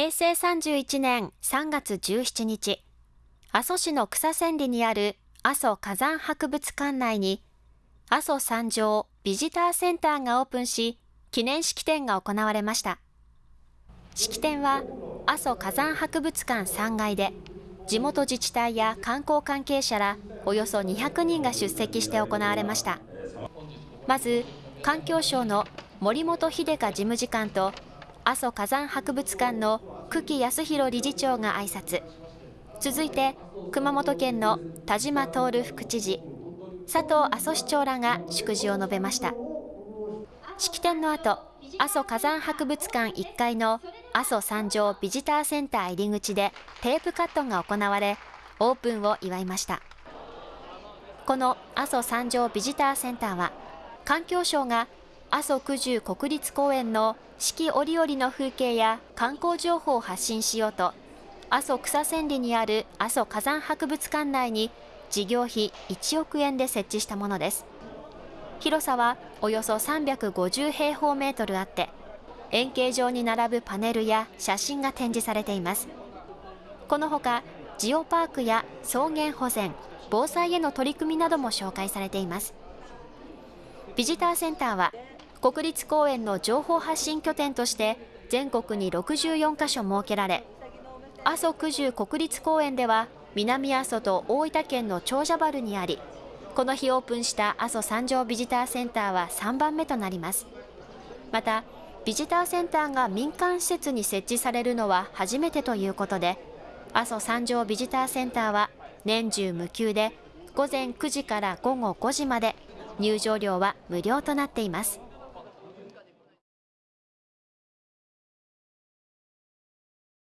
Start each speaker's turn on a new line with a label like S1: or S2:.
S1: 平成31年3月17日、阿蘇市の草千里にある阿蘇火山博物館内に、阿蘇山上ビジターセンターがオープンし、記念式典が行われました。式典は阿蘇火山博物館3階で、地元自治体や観光関係者らおよそ200人が出席して行われました。まず、環境省の森本秀香事務次官と阿蘇火山博物館の久喜康弘理事長が挨拶。続いて熊本県の田島徹副知事佐藤阿蘇市長らが祝辞を述べました。式典の後阿蘇火山博物館1階の阿蘇山上ビジターセンター入り口でテープカットが行われオープンを祝いました。この阿蘇山上ビジターセンターは環境省が阿蘇九十国立公園の四季折々の風景や観光情報を発信しようと阿蘇草千里にある阿蘇火山博物館内に事業費1億円で設置したものです。広さはおよそ350平方メートルあって円形状に並ぶパネルや写真が展示されています。このほかジオパークや草原保全防災への取り組みなども紹介されています。ビジターセンターは国立公園の情報発信拠点として全国に64カ所設けられ阿蘇九十国立公園では南阿蘇と大分県の長者原にありこの日オープンした阿蘇三条ビジターセンターは3番目となります。またビジターセンターが民間施設に設置されるのは初めてということで阿蘇三条ビジターセンターは年中無休で午前9時から午後5時まで入場料は無料となっています。